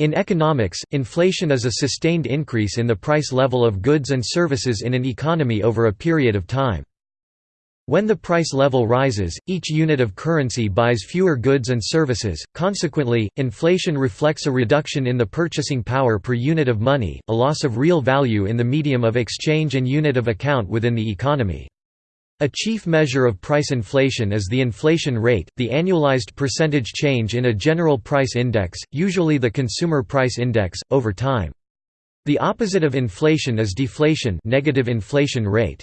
In economics, inflation is a sustained increase in the price level of goods and services in an economy over a period of time. When the price level rises, each unit of currency buys fewer goods and services, consequently, inflation reflects a reduction in the purchasing power per unit of money, a loss of real value in the medium of exchange and unit of account within the economy. A chief measure of price inflation is the inflation rate, the annualized percentage change in a general price index, usually the consumer price index, over time. The opposite of inflation is deflation negative inflation rate.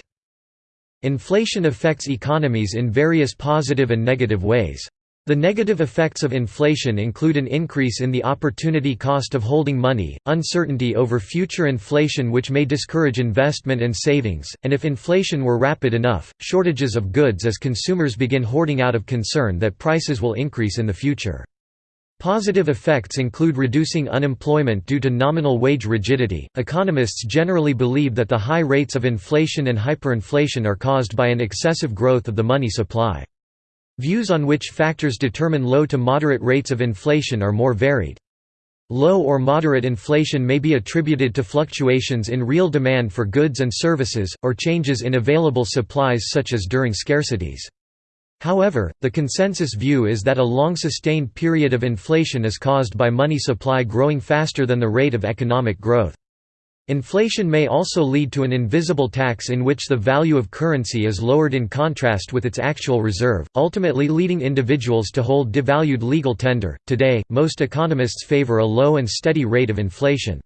Inflation affects economies in various positive and negative ways. The negative effects of inflation include an increase in the opportunity cost of holding money, uncertainty over future inflation which may discourage investment and savings, and if inflation were rapid enough, shortages of goods as consumers begin hoarding out of concern that prices will increase in the future. Positive effects include reducing unemployment due to nominal wage rigidity. Economists generally believe that the high rates of inflation and hyperinflation are caused by an excessive growth of the money supply. Views on which factors determine low to moderate rates of inflation are more varied. Low or moderate inflation may be attributed to fluctuations in real demand for goods and services, or changes in available supplies such as during scarcities. However, the consensus view is that a long-sustained period of inflation is caused by money supply growing faster than the rate of economic growth. Inflation may also lead to an invisible tax in which the value of currency is lowered in contrast with its actual reserve, ultimately leading individuals to hold devalued legal tender. Today, most economists favor a low and steady rate of inflation.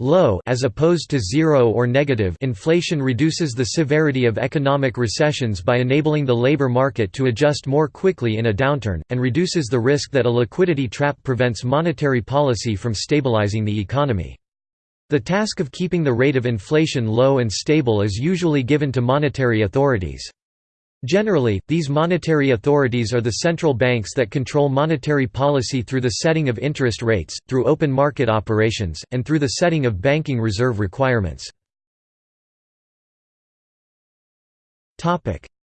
Low as opposed to zero or negative inflation reduces the severity of economic recessions by enabling the labor market to adjust more quickly in a downturn, and reduces the risk that a liquidity trap prevents monetary policy from stabilizing the economy. The task of keeping the rate of inflation low and stable is usually given to monetary authorities. Generally, these monetary authorities are the central banks that control monetary policy through the setting of interest rates, through open market operations, and through the setting of banking reserve requirements.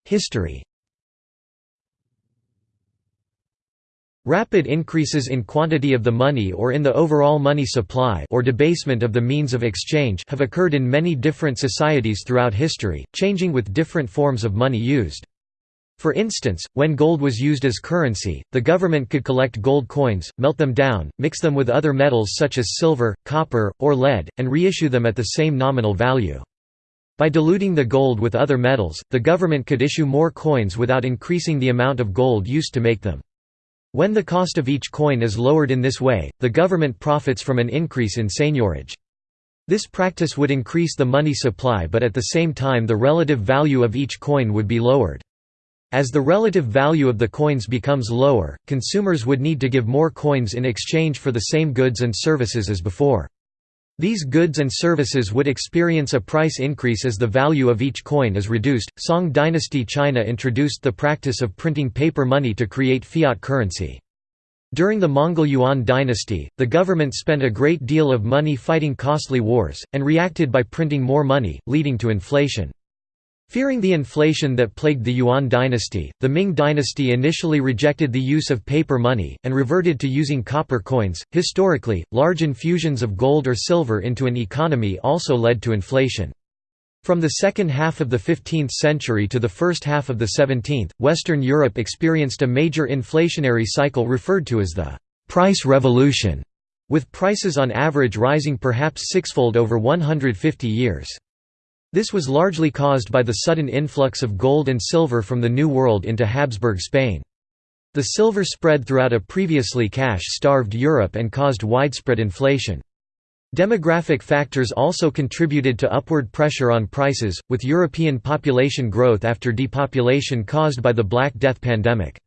History Rapid increases in quantity of the money or in the overall money supply or debasement of the means of exchange have occurred in many different societies throughout history, changing with different forms of money used. For instance, when gold was used as currency, the government could collect gold coins, melt them down, mix them with other metals such as silver, copper, or lead, and reissue them at the same nominal value. By diluting the gold with other metals, the government could issue more coins without increasing the amount of gold used to make them. When the cost of each coin is lowered in this way, the government profits from an increase in seigniorage. This practice would increase the money supply but at the same time the relative value of each coin would be lowered. As the relative value of the coins becomes lower, consumers would need to give more coins in exchange for the same goods and services as before. These goods and services would experience a price increase as the value of each coin is reduced. Song dynasty China introduced the practice of printing paper money to create fiat currency. During the Mongol Yuan dynasty, the government spent a great deal of money fighting costly wars, and reacted by printing more money, leading to inflation. Fearing the inflation that plagued the Yuan dynasty, the Ming dynasty initially rejected the use of paper money, and reverted to using copper coins. Historically, large infusions of gold or silver into an economy also led to inflation. From the second half of the 15th century to the first half of the 17th, Western Europe experienced a major inflationary cycle referred to as the «price revolution», with prices on average rising perhaps sixfold over 150 years. This was largely caused by the sudden influx of gold and silver from the New World into Habsburg Spain. The silver spread throughout a previously cash-starved Europe and caused widespread inflation. Demographic factors also contributed to upward pressure on prices, with European population growth after depopulation caused by the Black Death pandemic.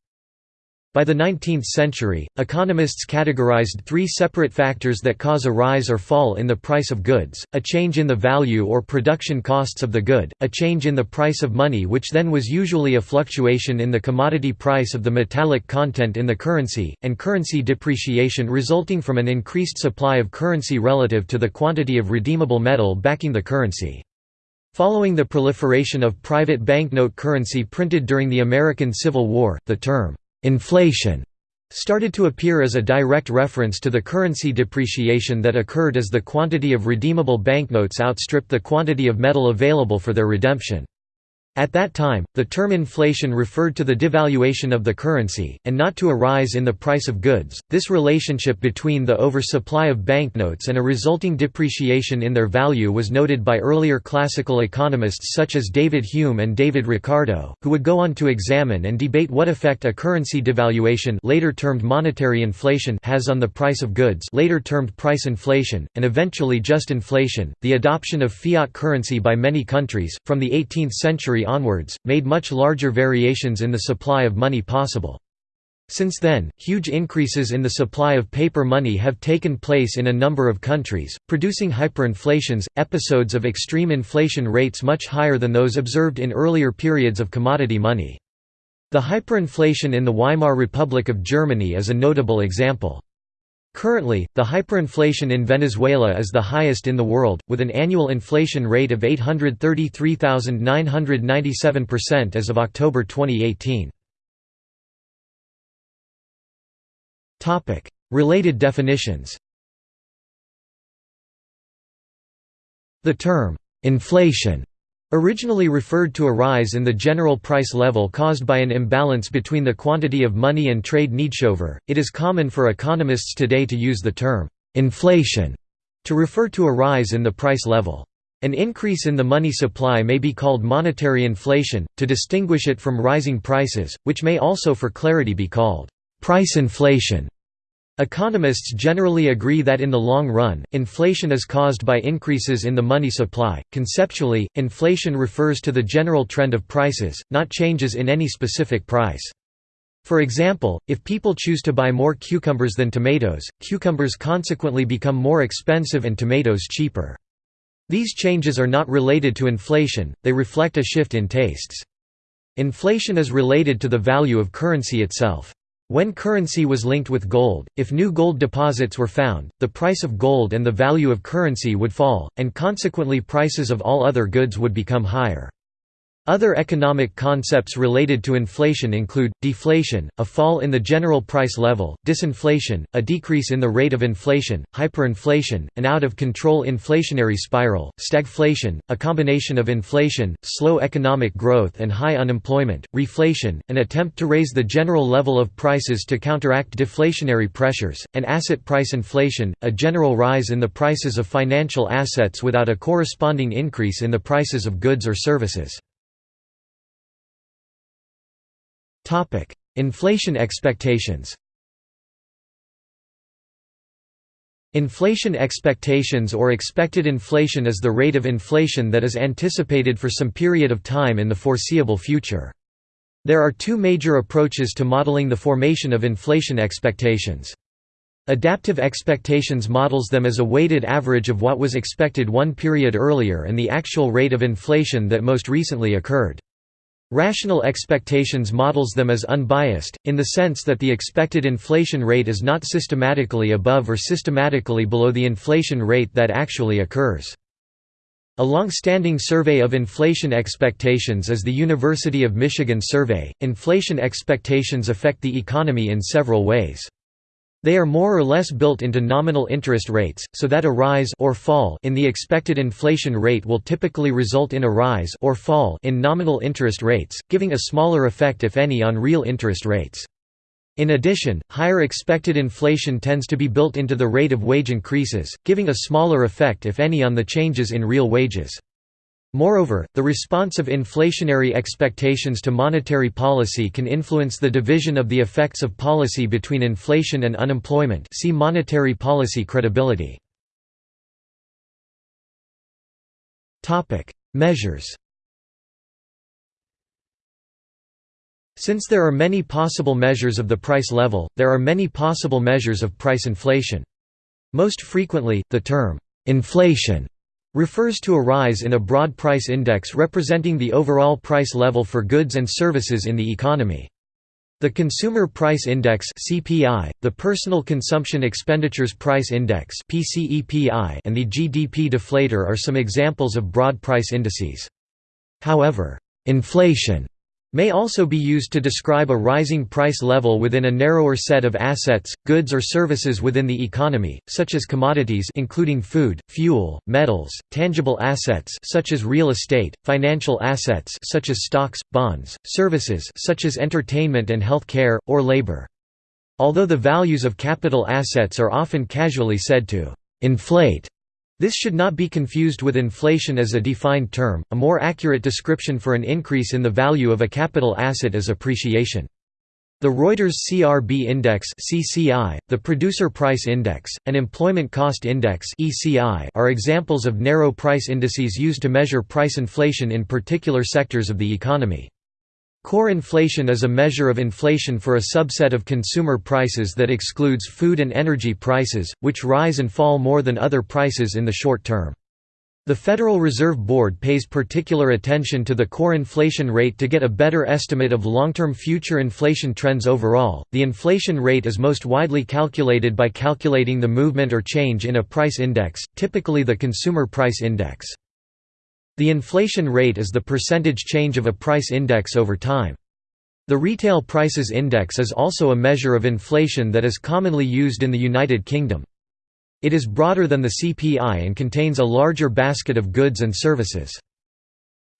By the 19th century, economists categorized three separate factors that cause a rise or fall in the price of goods, a change in the value or production costs of the good, a change in the price of money which then was usually a fluctuation in the commodity price of the metallic content in the currency, and currency depreciation resulting from an increased supply of currency relative to the quantity of redeemable metal backing the currency. Following the proliferation of private banknote currency printed during the American Civil War, the term Inflation started to appear as a direct reference to the currency depreciation that occurred as the quantity of redeemable banknotes outstripped the quantity of metal available for their redemption. At that time, the term inflation referred to the devaluation of the currency, and not to a rise in the price of goods. This relationship between the oversupply of banknotes and a resulting depreciation in their value was noted by earlier classical economists such as David Hume and David Ricardo, who would go on to examine and debate what effect a currency devaluation, later termed monetary inflation, has on the price of goods, later termed price inflation, and eventually just inflation. The adoption of fiat currency by many countries from the 18th century onwards, made much larger variations in the supply of money possible. Since then, huge increases in the supply of paper money have taken place in a number of countries, producing hyperinflations, episodes of extreme inflation rates much higher than those observed in earlier periods of commodity money. The hyperinflation in the Weimar Republic of Germany is a notable example. Currently, the hyperinflation in Venezuela is the highest in the world, with an annual inflation rate of 833,997% as of October 2018. Related definitions The term, "'inflation' Originally referred to a rise in the general price level caused by an imbalance between the quantity of money and trade needshover, it is common for economists today to use the term, "'inflation' to refer to a rise in the price level. An increase in the money supply may be called monetary inflation, to distinguish it from rising prices, which may also for clarity be called, "'price inflation' Economists generally agree that in the long run, inflation is caused by increases in the money supply. Conceptually, inflation refers to the general trend of prices, not changes in any specific price. For example, if people choose to buy more cucumbers than tomatoes, cucumbers consequently become more expensive and tomatoes cheaper. These changes are not related to inflation, they reflect a shift in tastes. Inflation is related to the value of currency itself. When currency was linked with gold, if new gold deposits were found, the price of gold and the value of currency would fall, and consequently prices of all other goods would become higher. Other economic concepts related to inflation include, deflation, a fall in the general price level, disinflation, a decrease in the rate of inflation, hyperinflation, an out-of-control inflationary spiral, stagflation, a combination of inflation, slow economic growth and high unemployment, reflation, an attempt to raise the general level of prices to counteract deflationary pressures, and asset price inflation, a general rise in the prices of financial assets without a corresponding increase in the prices of goods or services. Inflation expectations Inflation expectations or expected inflation is the rate of inflation that is anticipated for some period of time in the foreseeable future. There are two major approaches to modeling the formation of inflation expectations. Adaptive expectations models them as a weighted average of what was expected one period earlier and the actual rate of inflation that most recently occurred. Rational expectations models them as unbiased, in the sense that the expected inflation rate is not systematically above or systematically below the inflation rate that actually occurs. A long-standing survey of inflation expectations is the University of Michigan survey. Inflation expectations affect the economy in several ways. They are more or less built into nominal interest rates, so that a rise or fall in the expected inflation rate will typically result in a rise or fall in nominal interest rates, giving a smaller effect if any on real interest rates. In addition, higher expected inflation tends to be built into the rate of wage increases, giving a smaller effect if any on the changes in real wages. Moreover, the response of inflationary expectations to monetary policy can influence the division of the effects of policy between inflation and unemployment see monetary policy credibility. Measures Since there are many possible measures of the price level, there are many possible measures of price inflation. Most frequently, the term, inflation refers to a rise in a broad price index representing the overall price level for goods and services in the economy. The Consumer Price Index (CPI), the Personal Consumption Expenditures Price Index (PCEPI), and the GDP deflator are some examples of broad price indices. However, inflation may also be used to describe a rising price level within a narrower set of assets, goods or services within the economy, such as commodities including food, fuel, metals, tangible assets such as real estate, financial assets such as stocks, bonds, services such as entertainment and health care, or labor. Although the values of capital assets are often casually said to inflate this should not be confused with inflation as a defined term, a more accurate description for an increase in the value of a capital asset is appreciation. The Reuters CRB Index (CCI), the Producer Price Index, and Employment Cost Index (ECI) are examples of narrow price indices used to measure price inflation in particular sectors of the economy. Core inflation is a measure of inflation for a subset of consumer prices that excludes food and energy prices, which rise and fall more than other prices in the short term. The Federal Reserve Board pays particular attention to the core inflation rate to get a better estimate of long-term future inflation trends overall. The inflation rate is most widely calculated by calculating the movement or change in a price index, typically the consumer price index. The inflation rate is the percentage change of a price index over time. The Retail Prices Index is also a measure of inflation that is commonly used in the United Kingdom. It is broader than the CPI and contains a larger basket of goods and services.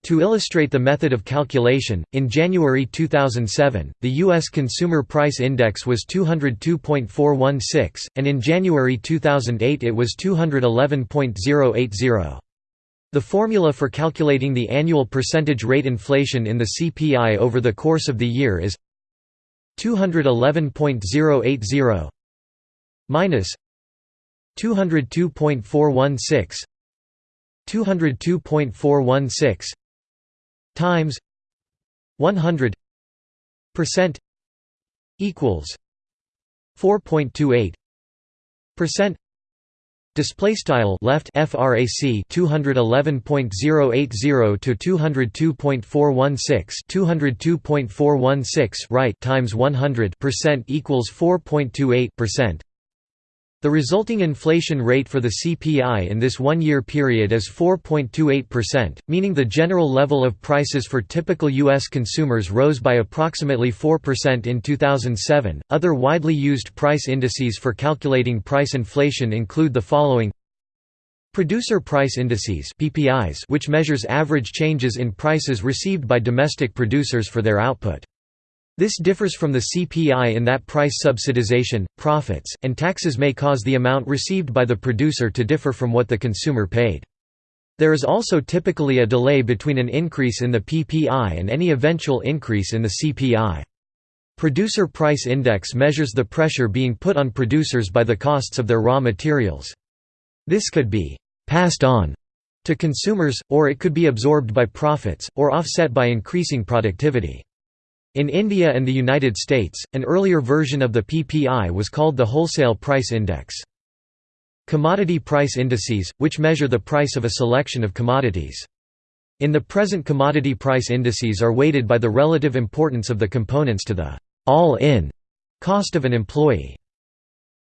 To illustrate the method of calculation, in January 2007, the U.S. Consumer Price Index was 202.416, and in January 2008 it was 211.080. The formula for calculating the annual percentage rate inflation in the CPI over the course of the year is 211.080 minus 202.416 202.416 times 100 percent equals 4.28 percent Display style left frac 211.080 to 202.416 202.416 right times 100 percent equals 4.28 percent. The resulting inflation rate for the CPI in this one-year period is 4.28%, meaning the general level of prices for typical U.S. consumers rose by approximately 4% in 2007. Other widely used price indices for calculating price inflation include the following Producer Price Indices (PPIs), which measures average changes in prices received by domestic producers for their output. This differs from the CPI in that price subsidization, profits, and taxes may cause the amount received by the producer to differ from what the consumer paid. There is also typically a delay between an increase in the PPI and any eventual increase in the CPI. Producer Price Index measures the pressure being put on producers by the costs of their raw materials. This could be «passed on» to consumers, or it could be absorbed by profits, or offset by increasing productivity. In India and the United States, an earlier version of the PPI was called the Wholesale Price Index. Commodity price indices, which measure the price of a selection of commodities. In the present commodity price indices are weighted by the relative importance of the components to the all-in cost of an employee.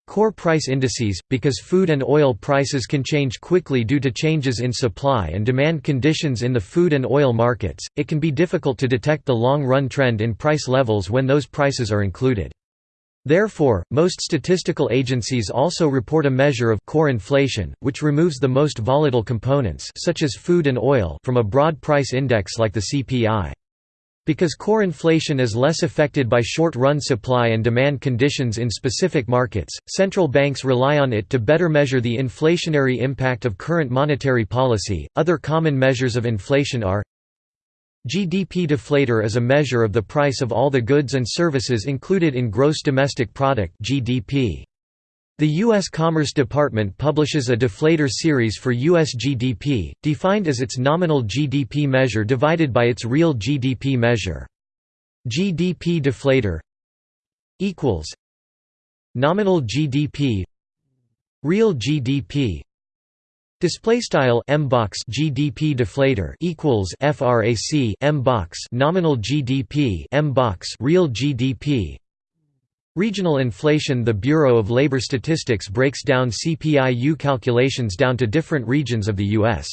Core price indices, because food and oil prices can change quickly due to changes in supply and demand conditions in the food and oil markets, it can be difficult to detect the long-run trend in price levels when those prices are included. Therefore, most statistical agencies also report a measure of core inflation, which removes the most volatile components such as food and oil from a broad price index like the CPI. Because core inflation is less affected by short-run supply and demand conditions in specific markets, central banks rely on it to better measure the inflationary impact of current monetary policy. Other common measures of inflation are GDP deflator is a measure of the price of all the goods and services included in gross domestic product (GDP). The U.S. Commerce Department publishes a deflator series for U.S. GDP, defined as its nominal GDP measure divided by its real GDP measure. GDP deflator equals nominal GDP real GDP display style m box GDP deflator equals frac m box nominal GDP m box real GDP Regional inflation The Bureau of Labor Statistics breaks down CPI-U calculations down to different regions of the U.S.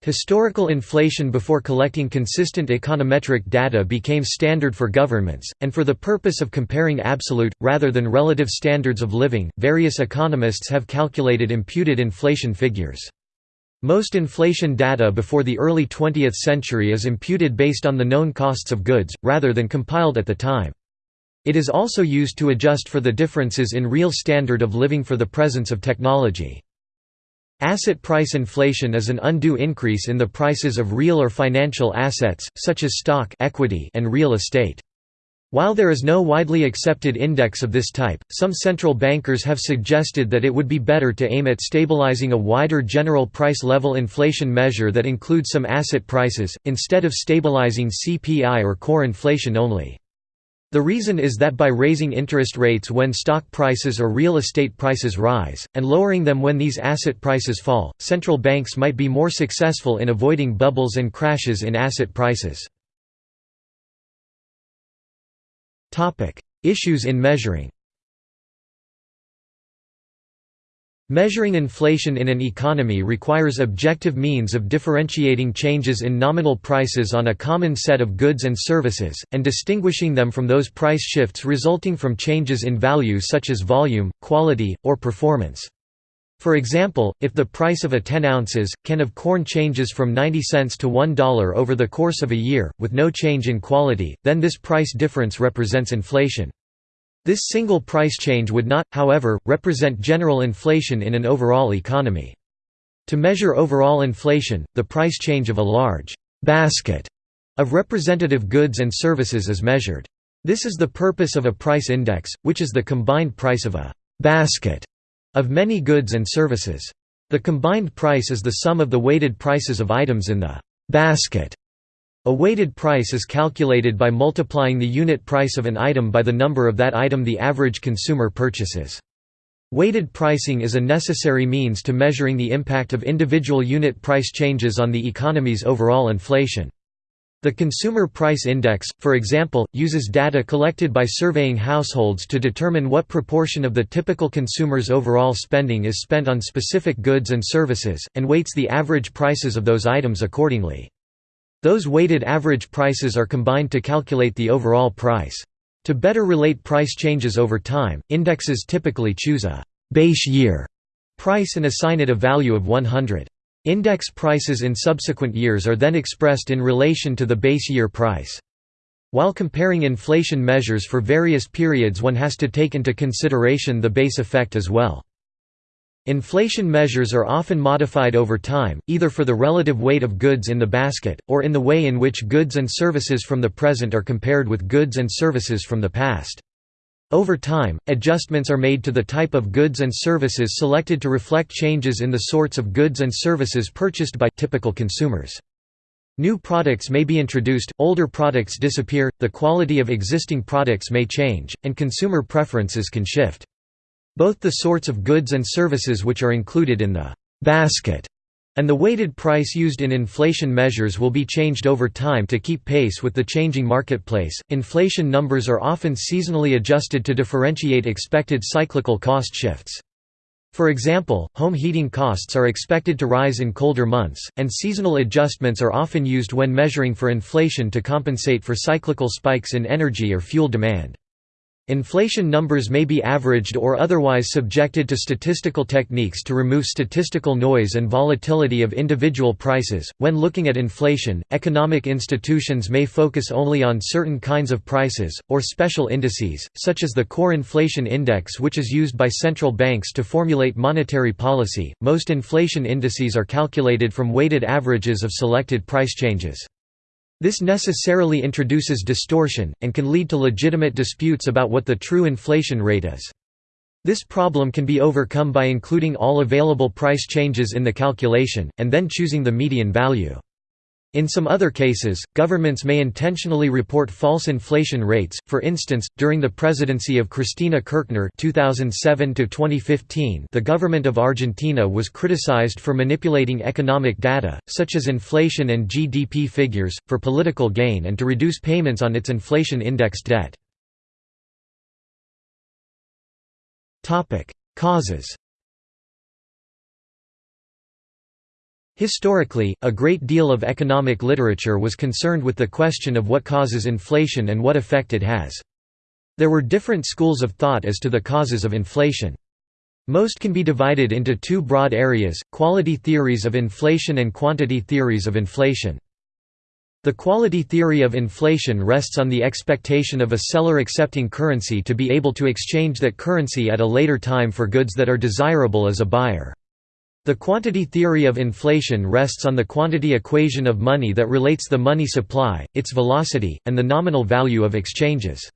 Historical inflation before collecting consistent econometric data became standard for governments, and for the purpose of comparing absolute, rather than relative standards of living, various economists have calculated imputed inflation figures. Most inflation data before the early 20th century is imputed based on the known costs of goods, rather than compiled at the time. It is also used to adjust for the differences in real standard of living for the presence of technology. Asset price inflation is an undue increase in the prices of real or financial assets, such as stock equity and real estate. While there is no widely accepted index of this type, some central bankers have suggested that it would be better to aim at stabilizing a wider general price level inflation measure that includes some asset prices, instead of stabilizing CPI or core inflation only. The reason is that by raising interest rates when stock prices or real estate prices rise, and lowering them when these asset prices fall, central banks might be more successful in avoiding bubbles and crashes in asset prices. Issues in measuring Measuring inflation in an economy requires objective means of differentiating changes in nominal prices on a common set of goods and services, and distinguishing them from those price shifts resulting from changes in value such as volume, quality, or performance. For example, if the price of a 10 ounces, can of corn changes from 90 cents to $1 over the course of a year, with no change in quality, then this price difference represents inflation. This single price change would not, however, represent general inflation in an overall economy. To measure overall inflation, the price change of a large «basket» of representative goods and services is measured. This is the purpose of a price index, which is the combined price of a «basket» of many goods and services. The combined price is the sum of the weighted prices of items in the «basket» A weighted price is calculated by multiplying the unit price of an item by the number of that item the average consumer purchases. Weighted pricing is a necessary means to measuring the impact of individual unit price changes on the economy's overall inflation. The Consumer Price Index, for example, uses data collected by surveying households to determine what proportion of the typical consumer's overall spending is spent on specific goods and services, and weights the average prices of those items accordingly. Those weighted average prices are combined to calculate the overall price. To better relate price changes over time, indexes typically choose a «base year» price and assign it a value of 100. Index prices in subsequent years are then expressed in relation to the base year price. While comparing inflation measures for various periods one has to take into consideration the base effect as well. Inflation measures are often modified over time, either for the relative weight of goods in the basket, or in the way in which goods and services from the present are compared with goods and services from the past. Over time, adjustments are made to the type of goods and services selected to reflect changes in the sorts of goods and services purchased by typical consumers. New products may be introduced, older products disappear, the quality of existing products may change, and consumer preferences can shift. Both the sorts of goods and services which are included in the «basket» and the weighted price used in inflation measures will be changed over time to keep pace with the changing marketplace. Inflation numbers are often seasonally adjusted to differentiate expected cyclical cost shifts. For example, home heating costs are expected to rise in colder months, and seasonal adjustments are often used when measuring for inflation to compensate for cyclical spikes in energy or fuel demand. Inflation numbers may be averaged or otherwise subjected to statistical techniques to remove statistical noise and volatility of individual prices. When looking at inflation, economic institutions may focus only on certain kinds of prices, or special indices, such as the Core Inflation Index, which is used by central banks to formulate monetary policy. Most inflation indices are calculated from weighted averages of selected price changes. This necessarily introduces distortion, and can lead to legitimate disputes about what the true inflation rate is. This problem can be overcome by including all available price changes in the calculation, and then choosing the median value. In some other cases, governments may intentionally report false inflation rates. For instance, during the presidency of Cristina Kirchner (2007–2015), the government of Argentina was criticized for manipulating economic data, such as inflation and GDP figures, for political gain and to reduce payments on its inflation-indexed debt. Causes. Historically, a great deal of economic literature was concerned with the question of what causes inflation and what effect it has. There were different schools of thought as to the causes of inflation. Most can be divided into two broad areas, quality theories of inflation and quantity theories of inflation. The quality theory of inflation rests on the expectation of a seller accepting currency to be able to exchange that currency at a later time for goods that are desirable as a buyer. The quantity theory of inflation rests on the quantity equation of money that relates the money supply, its velocity, and the nominal value of exchanges.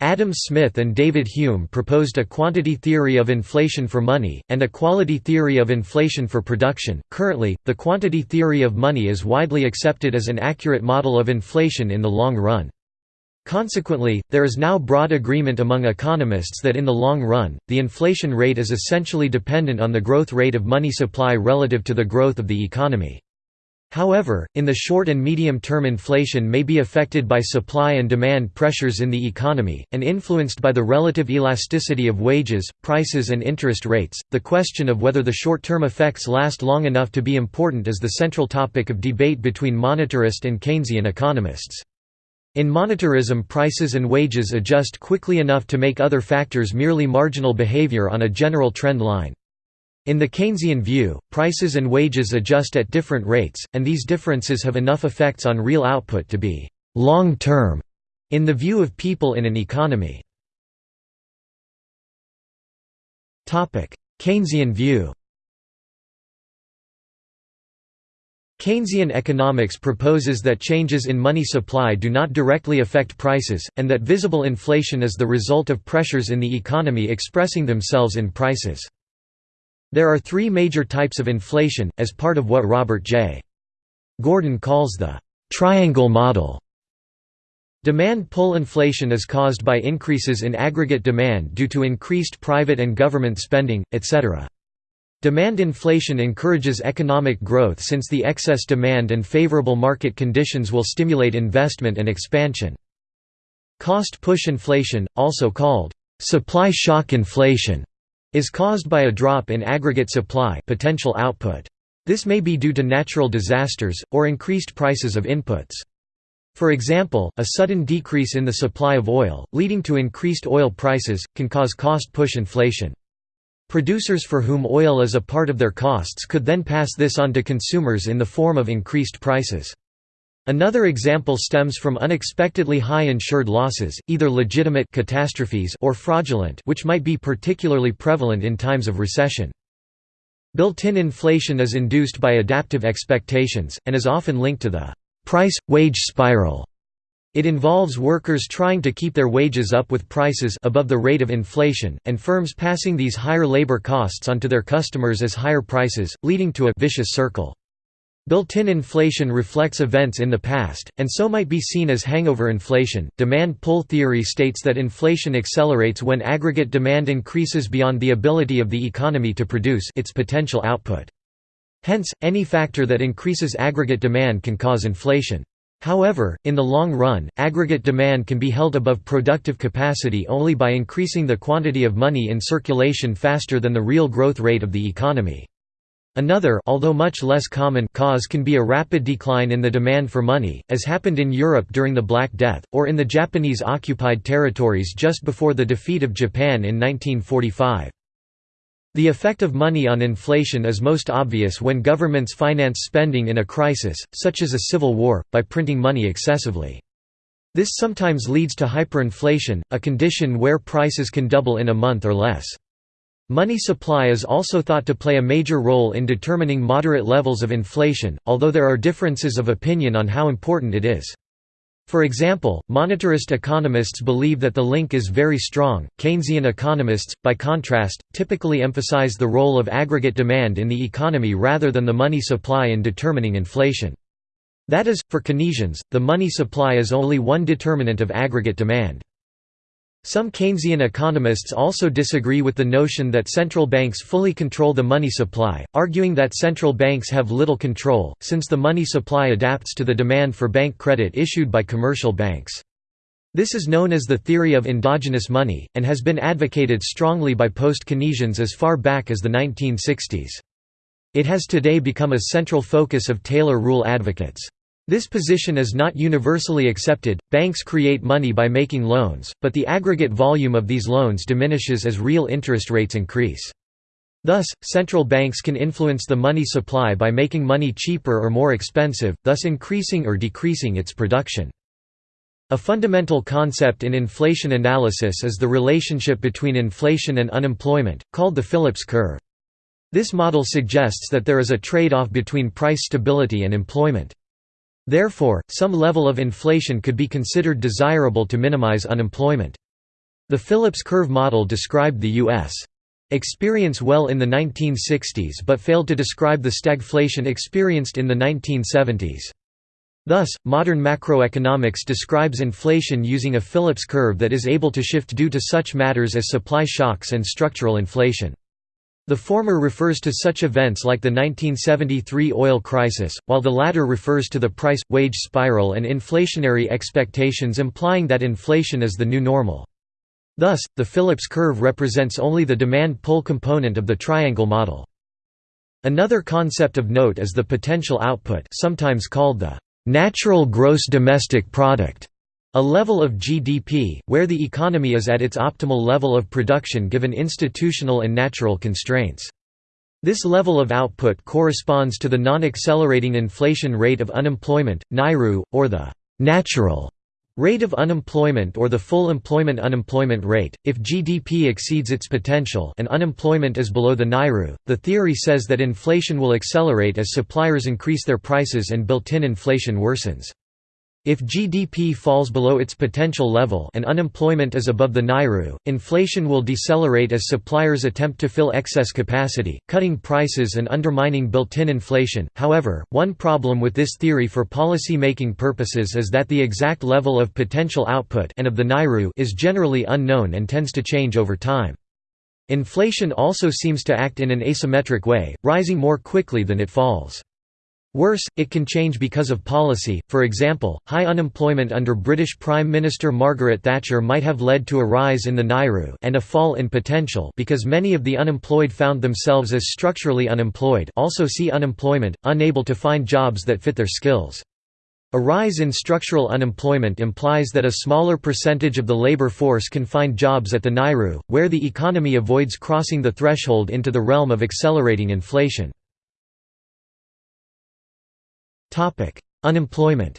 Adam Smith and David Hume proposed a quantity theory of inflation for money, and a quality theory of inflation for production. Currently, the quantity theory of money is widely accepted as an accurate model of inflation in the long run. Consequently, there is now broad agreement among economists that in the long run, the inflation rate is essentially dependent on the growth rate of money supply relative to the growth of the economy. However, in the short and medium term inflation may be affected by supply and demand pressures in the economy, and influenced by the relative elasticity of wages, prices and interest rates. The question of whether the short-term effects last long enough to be important is the central topic of debate between monetarist and Keynesian economists. In monetarism prices and wages adjust quickly enough to make other factors merely marginal behavior on a general trend line. In the Keynesian view, prices and wages adjust at different rates, and these differences have enough effects on real output to be «long-term» in the view of people in an economy. Keynesian view Keynesian economics proposes that changes in money supply do not directly affect prices, and that visible inflation is the result of pressures in the economy expressing themselves in prices. There are three major types of inflation, as part of what Robert J. Gordon calls the «triangle model». Demand pull inflation is caused by increases in aggregate demand due to increased private and government spending, etc. Demand inflation encourages economic growth since the excess demand and favorable market conditions will stimulate investment and expansion. Cost push inflation, also called supply shock inflation, is caused by a drop in aggregate supply potential output. This may be due to natural disasters, or increased prices of inputs. For example, a sudden decrease in the supply of oil, leading to increased oil prices, can cause cost push inflation. Producers for whom oil is a part of their costs could then pass this on to consumers in the form of increased prices. Another example stems from unexpectedly high insured losses, either legitimate catastrophes or fraudulent which might be particularly prevalent in times of recession. Built-in inflation is induced by adaptive expectations, and is often linked to the price-wage spiral it involves workers trying to keep their wages up with prices above the rate of inflation, and firms passing these higher labor costs onto their customers as higher prices, leading to a vicious circle. Built-in inflation reflects events in the past, and so might be seen as hangover inflation. Demand pull theory states that inflation accelerates when aggregate demand increases beyond the ability of the economy to produce its potential output. Hence, any factor that increases aggregate demand can cause inflation. However, in the long run, aggregate demand can be held above productive capacity only by increasing the quantity of money in circulation faster than the real growth rate of the economy. Another although much less common cause can be a rapid decline in the demand for money, as happened in Europe during the Black Death, or in the Japanese-occupied territories just before the defeat of Japan in 1945. The effect of money on inflation is most obvious when governments finance spending in a crisis, such as a civil war, by printing money excessively. This sometimes leads to hyperinflation, a condition where prices can double in a month or less. Money supply is also thought to play a major role in determining moderate levels of inflation, although there are differences of opinion on how important it is. For example, monetarist economists believe that the link is very strong. Keynesian economists, by contrast, typically emphasize the role of aggregate demand in the economy rather than the money supply in determining inflation. That is, for Keynesians, the money supply is only one determinant of aggregate demand. Some Keynesian economists also disagree with the notion that central banks fully control the money supply, arguing that central banks have little control, since the money supply adapts to the demand for bank credit issued by commercial banks. This is known as the theory of endogenous money, and has been advocated strongly by post-Keynesians as far back as the 1960s. It has today become a central focus of Taylor rule advocates. This position is not universally accepted. Banks create money by making loans, but the aggregate volume of these loans diminishes as real interest rates increase. Thus, central banks can influence the money supply by making money cheaper or more expensive, thus increasing or decreasing its production. A fundamental concept in inflation analysis is the relationship between inflation and unemployment, called the Phillips curve. This model suggests that there is a trade-off between price stability and employment. Therefore, some level of inflation could be considered desirable to minimize unemployment. The Phillips curve model described the U.S. experience well in the 1960s but failed to describe the stagflation experienced in the 1970s. Thus, modern macroeconomics describes inflation using a Phillips curve that is able to shift due to such matters as supply shocks and structural inflation. The former refers to such events like the 1973 oil crisis, while the latter refers to the price-wage spiral and inflationary expectations implying that inflation is the new normal. Thus, the Phillips curve represents only the demand-pull component of the triangle model. Another concept of note is the potential output sometimes called the natural gross domestic product a level of GDP, where the economy is at its optimal level of production given institutional and natural constraints. This level of output corresponds to the non-accelerating inflation rate of unemployment, NAIRU, or the natural rate of unemployment or the full employment unemployment rate. If GDP exceeds its potential and unemployment is below the NAIRU, the theory says that inflation will accelerate as suppliers increase their prices and built-in inflation worsens. If GDP falls below its potential level and unemployment is above the NAIRU, inflation will decelerate as suppliers attempt to fill excess capacity, cutting prices and undermining built-in inflation. However, one problem with this theory for policy-making purposes is that the exact level of potential output and of the NAIRU is generally unknown and tends to change over time. Inflation also seems to act in an asymmetric way, rising more quickly than it falls. Worse, it can change because of policy, for example, high unemployment under British Prime Minister Margaret Thatcher might have led to a rise in the NAIRU and a fall in potential because many of the unemployed found themselves as structurally unemployed also see unemployment, unable to find jobs that fit their skills. A rise in structural unemployment implies that a smaller percentage of the labor force can find jobs at the NAIRU, where the economy avoids crossing the threshold into the realm of accelerating inflation. Unemployment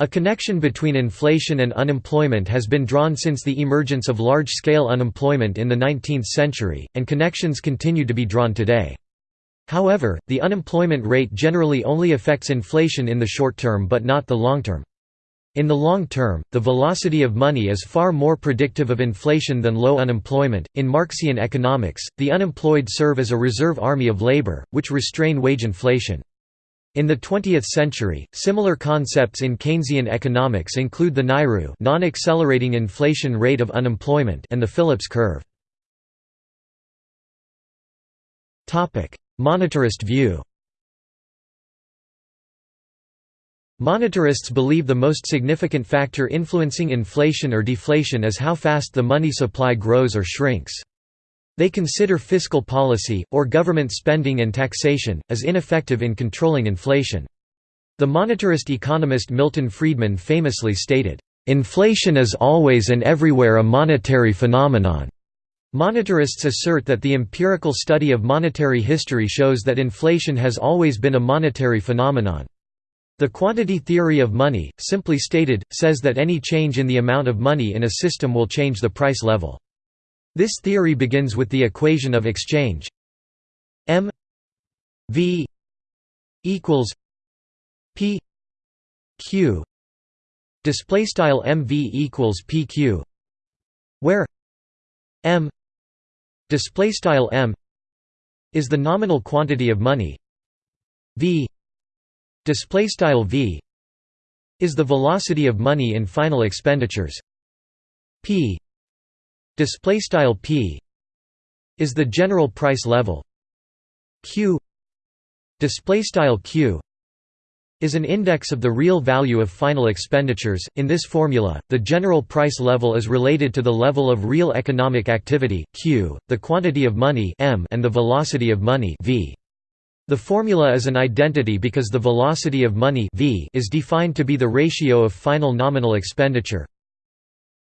A connection between inflation and unemployment has been drawn since the emergence of large-scale unemployment in the 19th century, and connections continue to be drawn today. However, the unemployment rate generally only affects inflation in the short term but not the long term. In the long term, the velocity of money is far more predictive of inflation than low unemployment. In Marxian economics, the unemployed serve as a reserve army of labor, which restrain wage inflation. In the 20th century, similar concepts in Keynesian economics include the NAIRU non-accelerating inflation rate of unemployment and the Phillips curve. Topic: Monetarist view Monetarists believe the most significant factor influencing inflation or deflation is how fast the money supply grows or shrinks. They consider fiscal policy, or government spending and taxation, as ineffective in controlling inflation. The monetarist economist Milton Friedman famously stated, "...inflation is always and everywhere a monetary phenomenon." Monetarists assert that the empirical study of monetary history shows that inflation has always been a monetary phenomenon. The quantity theory of money, simply stated, says that any change in the amount of money in a system will change the price level. This theory begins with the equation of exchange m v equals p q display style mv equals pq where m display style m is the nominal quantity of money v display style v is the velocity of money in final expenditures p display style p is the general price level q display style q is an index of the real value of final expenditures. In this formula, the general price level is related to the level of real economic activity Q, the quantity of money M, and the velocity of money V. The formula is an identity because the velocity of money v is defined to be the ratio of final nominal expenditure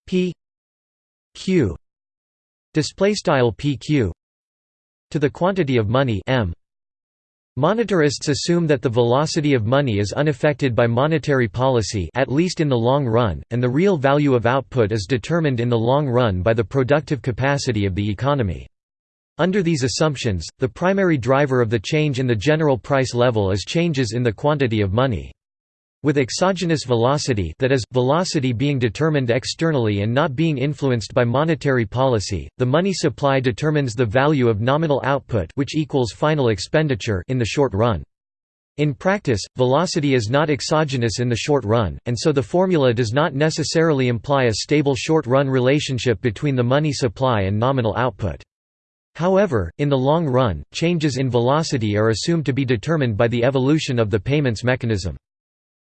p q display style pq to the quantity of money m Monetarists assume that the velocity of money is unaffected by monetary policy at least in the long run, and the real value of output is determined in the long run by the productive capacity of the economy. Under these assumptions, the primary driver of the change in the general price level is changes in the quantity of money. With exogenous velocity that is, velocity being determined externally and not being influenced by monetary policy, the money supply determines the value of nominal output which equals final expenditure in the short run. In practice, velocity is not exogenous in the short run, and so the formula does not necessarily imply a stable short-run relationship between the money supply and nominal output. However, in the long run, changes in velocity are assumed to be determined by the evolution of the payments mechanism.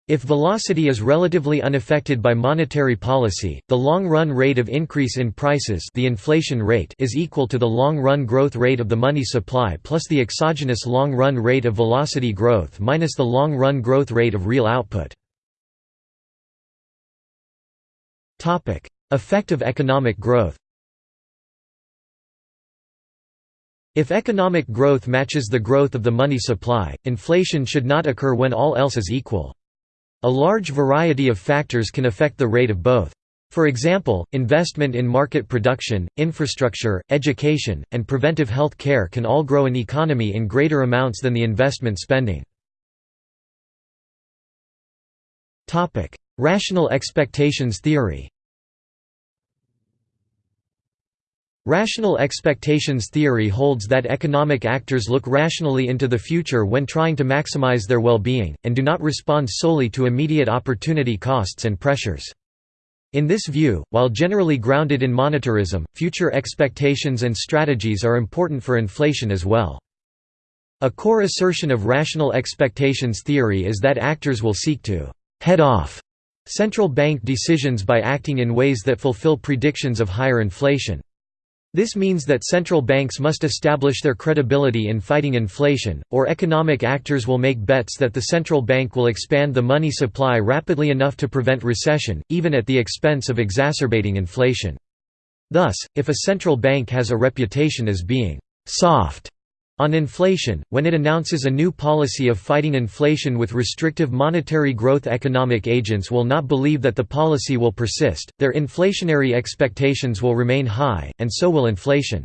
If velocity is relatively unaffected by monetary policy, the long-run rate of increase in prices the inflation rate is equal to the long-run growth rate of the money supply plus the exogenous long-run rate of velocity growth minus the long-run growth rate of real output. Effect of economic growth If economic growth matches the growth of the money supply, inflation should not occur when all else is equal. A large variety of factors can affect the rate of both. For example, investment in market production, infrastructure, education, and preventive health care can all grow an economy in greater amounts than the investment spending. Rational expectations theory Rational expectations theory holds that economic actors look rationally into the future when trying to maximize their well-being, and do not respond solely to immediate opportunity costs and pressures. In this view, while generally grounded in monetarism, future expectations and strategies are important for inflation as well. A core assertion of rational expectations theory is that actors will seek to «head off» central bank decisions by acting in ways that fulfill predictions of higher inflation. This means that central banks must establish their credibility in fighting inflation, or economic actors will make bets that the central bank will expand the money supply rapidly enough to prevent recession, even at the expense of exacerbating inflation. Thus, if a central bank has a reputation as being «soft» On inflation, when it announces a new policy of fighting inflation with restrictive monetary growth economic agents will not believe that the policy will persist, their inflationary expectations will remain high, and so will inflation.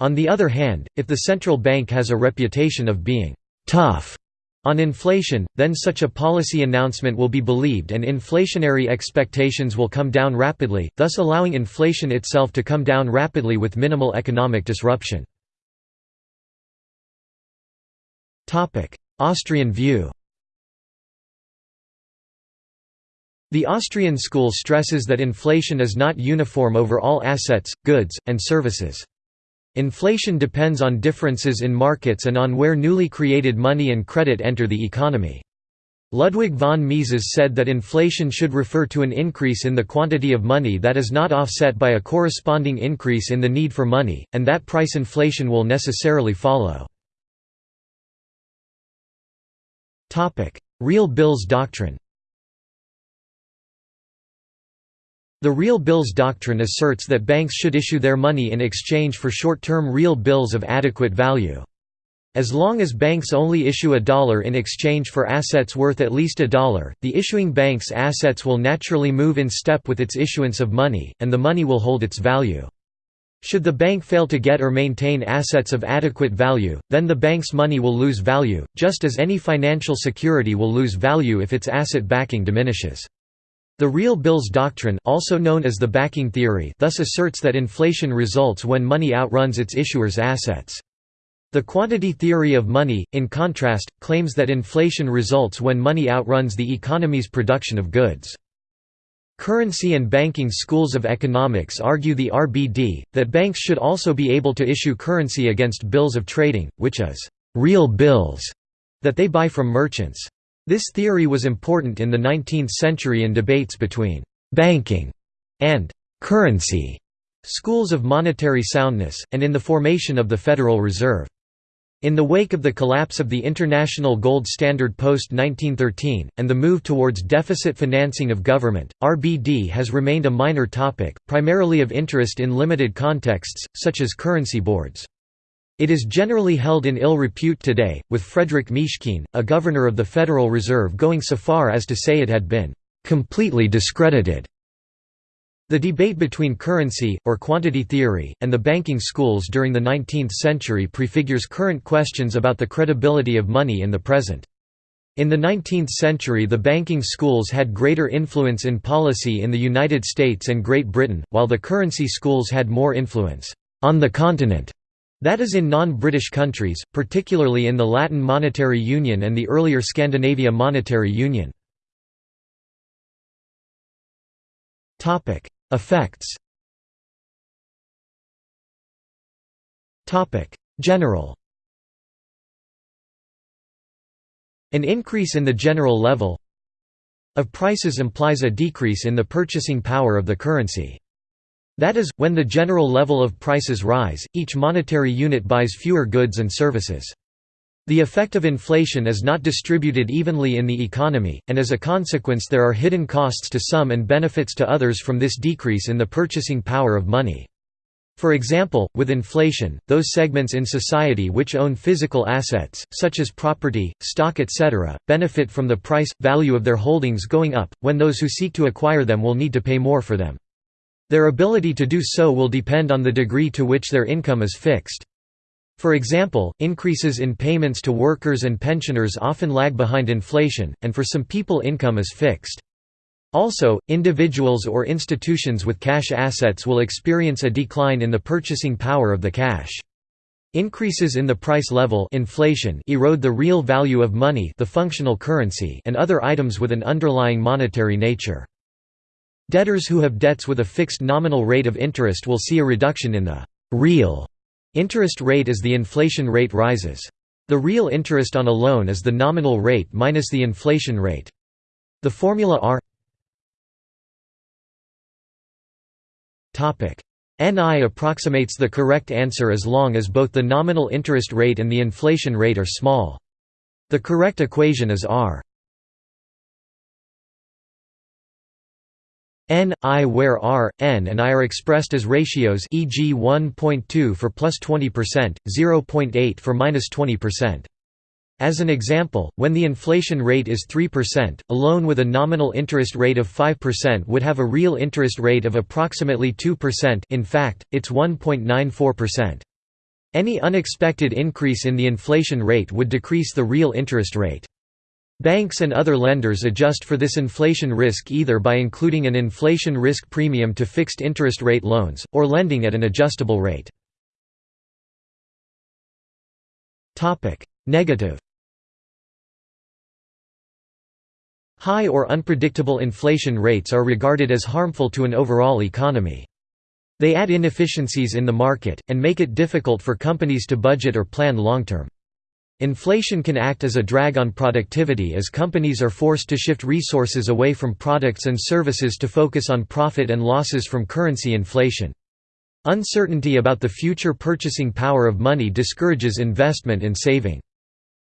On the other hand, if the central bank has a reputation of being «tough» on inflation, then such a policy announcement will be believed and inflationary expectations will come down rapidly, thus allowing inflation itself to come down rapidly with minimal economic disruption. Austrian view The Austrian school stresses that inflation is not uniform over all assets, goods, and services. Inflation depends on differences in markets and on where newly created money and credit enter the economy. Ludwig von Mises said that inflation should refer to an increase in the quantity of money that is not offset by a corresponding increase in the need for money, and that price inflation will necessarily follow. Real bills doctrine The real bills doctrine asserts that banks should issue their money in exchange for short-term real bills of adequate value. As long as banks only issue a dollar in exchange for assets worth at least a dollar, the issuing bank's assets will naturally move in step with its issuance of money, and the money will hold its value. Should the bank fail to get or maintain assets of adequate value, then the bank's money will lose value, just as any financial security will lose value if its asset backing diminishes. The real bills doctrine also known as the backing theory thus asserts that inflation results when money outruns its issuer's assets. The quantity theory of money, in contrast, claims that inflation results when money outruns the economy's production of goods. Currency and banking schools of economics argue the RBD, that banks should also be able to issue currency against bills of trading, which is real bills that they buy from merchants. This theory was important in the 19th century in debates between «banking» and «currency» schools of monetary soundness, and in the formation of the Federal Reserve. In the wake of the collapse of the international gold standard post-1913, and the move towards deficit financing of government, RBD has remained a minor topic, primarily of interest in limited contexts, such as currency boards. It is generally held in ill repute today, with Frederic Mishkin, a governor of the Federal Reserve going so far as to say it had been "...completely discredited." The debate between currency, or quantity theory, and the banking schools during the 19th century prefigures current questions about the credibility of money in the present. In the 19th century the banking schools had greater influence in policy in the United States and Great Britain, while the currency schools had more influence «on the continent» that is in non-British countries, particularly in the Latin Monetary Union and the earlier Scandinavia Monetary Union. Effects General An increase in the general level of prices implies a decrease in the purchasing power of the currency. That is, when the general level of prices rise, each monetary unit buys fewer goods and services. The effect of inflation is not distributed evenly in the economy, and as a consequence there are hidden costs to some and benefits to others from this decrease in the purchasing power of money. For example, with inflation, those segments in society which own physical assets, such as property, stock etc., benefit from the price, value of their holdings going up, when those who seek to acquire them will need to pay more for them. Their ability to do so will depend on the degree to which their income is fixed. For example, increases in payments to workers and pensioners often lag behind inflation, and for some people income is fixed. Also, individuals or institutions with cash assets will experience a decline in the purchasing power of the cash. Increases in the price level inflation erode the real value of money the functional currency and other items with an underlying monetary nature. Debtors who have debts with a fixed nominal rate of interest will see a reduction in the real Interest rate as the inflation rate rises. The real interest on a loan is the nominal rate minus the inflation rate. The formula R NI approximates the correct answer as long as both the nominal interest rate and the inflation rate are small. The correct equation is R n, i where r, n and i are expressed as ratios e.g. 1.2 for plus 20%, 0.8 for minus 20%. As an example, when the inflation rate is 3%, a loan with a nominal interest rate of 5% would have a real interest rate of approximately 2% in fact, it's 1.94%. Any unexpected increase in the inflation rate would decrease the real interest rate. Banks and other lenders adjust for this inflation risk either by including an inflation risk premium to fixed interest rate loans, or lending at an adjustable rate. Negative High or unpredictable inflation rates are regarded as harmful to an overall economy. They add inefficiencies in the market, and make it difficult for companies to budget or plan long-term. Inflation can act as a drag on productivity as companies are forced to shift resources away from products and services to focus on profit and losses from currency inflation. Uncertainty about the future purchasing power of money discourages investment and saving.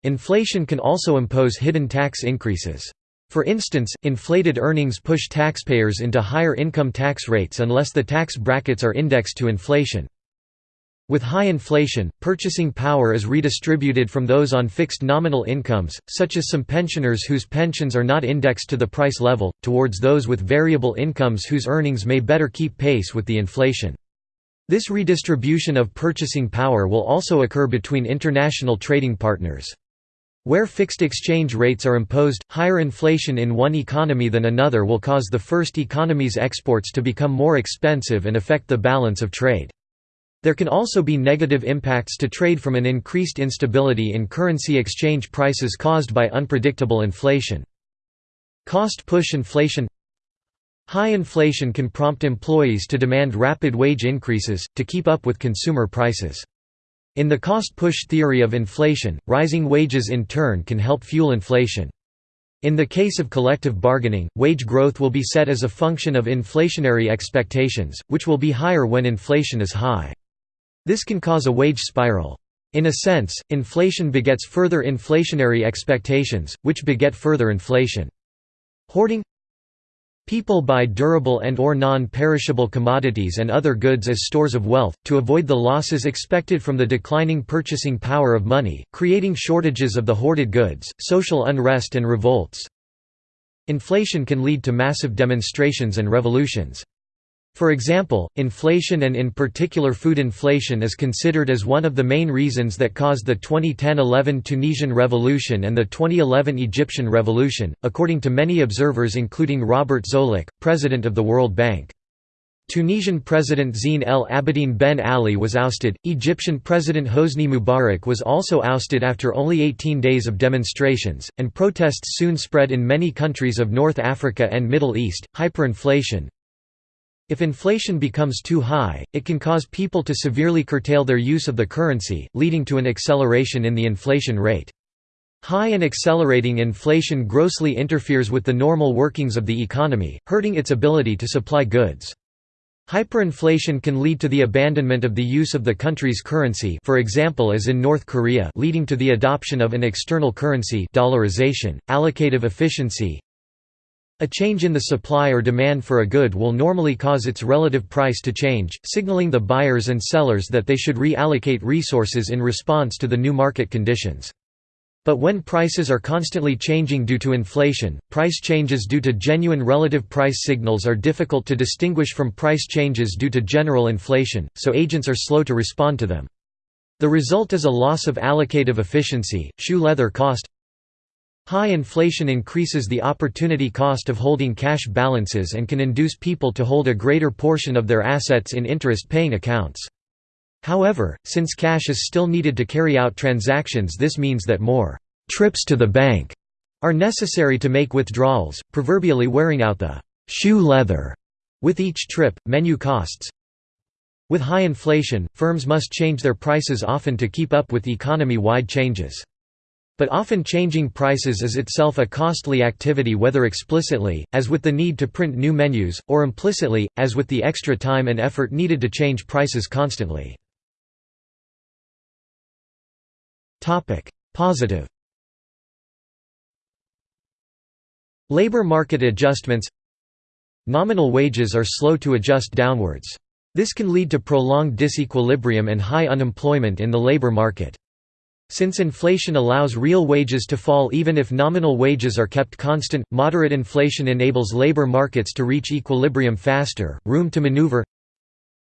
Inflation can also impose hidden tax increases. For instance, inflated earnings push taxpayers into higher income tax rates unless the tax brackets are indexed to inflation. With high inflation, purchasing power is redistributed from those on fixed nominal incomes, such as some pensioners whose pensions are not indexed to the price level, towards those with variable incomes whose earnings may better keep pace with the inflation. This redistribution of purchasing power will also occur between international trading partners. Where fixed exchange rates are imposed, higher inflation in one economy than another will cause the first economy's exports to become more expensive and affect the balance of trade. There can also be negative impacts to trade from an increased instability in currency exchange prices caused by unpredictable inflation. Cost push inflation High inflation can prompt employees to demand rapid wage increases, to keep up with consumer prices. In the cost push theory of inflation, rising wages in turn can help fuel inflation. In the case of collective bargaining, wage growth will be set as a function of inflationary expectations, which will be higher when inflation is high. This can cause a wage spiral. In a sense, inflation begets further inflationary expectations, which beget further inflation. Hoarding People buy durable and or non-perishable commodities and other goods as stores of wealth, to avoid the losses expected from the declining purchasing power of money, creating shortages of the hoarded goods, social unrest and revolts. Inflation can lead to massive demonstrations and revolutions. For example, inflation and in particular food inflation is considered as one of the main reasons that caused the 2010–11 Tunisian Revolution and the 2011 Egyptian Revolution, according to many observers including Robert Zoellick, president of the World Bank. Tunisian President Zine El Abidine Ben Ali was ousted, Egyptian President Hosni Mubarak was also ousted after only 18 days of demonstrations, and protests soon spread in many countries of North Africa and Middle East. Hyperinflation, if inflation becomes too high, it can cause people to severely curtail their use of the currency, leading to an acceleration in the inflation rate. High and accelerating inflation grossly interferes with the normal workings of the economy, hurting its ability to supply goods. Hyperinflation can lead to the abandonment of the use of the country's currency for example as in North Korea leading to the adoption of an external currency dollarization, allocative efficiency, a change in the supply or demand for a good will normally cause its relative price to change, signaling the buyers and sellers that they should reallocate resources in response to the new market conditions. But when prices are constantly changing due to inflation, price changes due to genuine relative price signals are difficult to distinguish from price changes due to general inflation, so agents are slow to respond to them. The result is a loss of allocative efficiency, shoe leather cost, High inflation increases the opportunity cost of holding cash balances and can induce people to hold a greater portion of their assets in interest-paying accounts. However, since cash is still needed to carry out transactions this means that more «trips to the bank» are necessary to make withdrawals, proverbially wearing out the «shoe leather» with each trip, menu costs. With high inflation, firms must change their prices often to keep up with economy-wide changes. But often changing prices is itself a costly activity whether explicitly, as with the need to print new menus, or implicitly, as with the extra time and effort needed to change prices constantly. Positive Labor market adjustments Nominal wages are slow to adjust downwards. This can lead to prolonged disequilibrium and high unemployment in the labor market. Since inflation allows real wages to fall even if nominal wages are kept constant, moderate inflation enables labor markets to reach equilibrium faster, room to maneuver.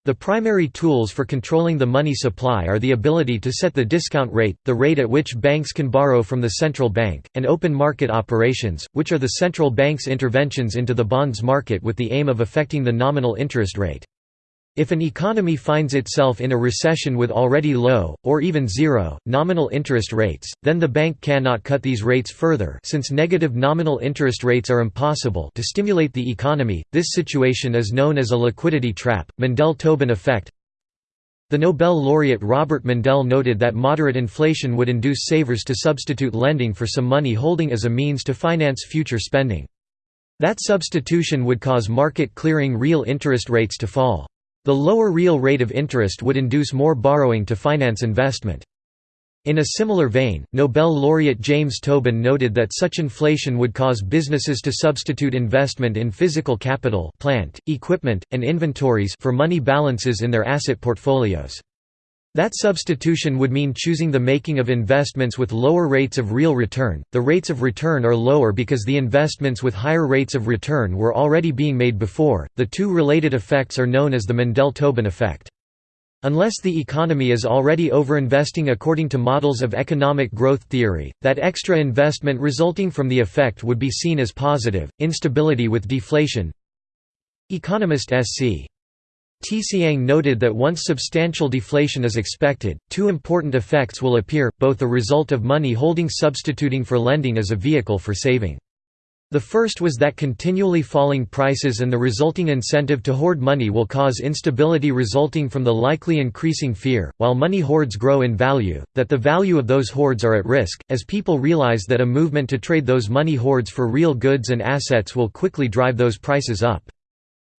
The primary tools for controlling the money supply are the ability to set the discount rate, the rate at which banks can borrow from the central bank, and open market operations, which are the central bank's interventions into the bonds market with the aim of affecting the nominal interest rate. If an economy finds itself in a recession with already low, or even zero, nominal interest rates, then the bank cannot cut these rates further since negative nominal interest rates are impossible to stimulate the economy. This situation is known as a liquidity trap, Mundell-Tobin effect. The Nobel laureate Robert Mundell noted that moderate inflation would induce savers to substitute lending for some money holding as a means to finance future spending. That substitution would cause market clearing real interest rates to fall. The lower real rate of interest would induce more borrowing to finance investment. In a similar vein, Nobel laureate James Tobin noted that such inflation would cause businesses to substitute investment in physical capital plant, equipment, and inventories for money balances in their asset portfolios. That substitution would mean choosing the making of investments with lower rates of real return. The rates of return are lower because the investments with higher rates of return were already being made before. The two related effects are known as the Mundell-Tobin effect. Unless the economy is already overinvesting according to models of economic growth theory, that extra investment resulting from the effect would be seen as positive. Instability with deflation. Economist S.C. Tsiang noted that once substantial deflation is expected, two important effects will appear, both a result of money holding substituting for lending as a vehicle for saving. The first was that continually falling prices and the resulting incentive to hoard money will cause instability resulting from the likely increasing fear, while money hoards grow in value, that the value of those hoards are at risk, as people realize that a movement to trade those money hoards for real goods and assets will quickly drive those prices up.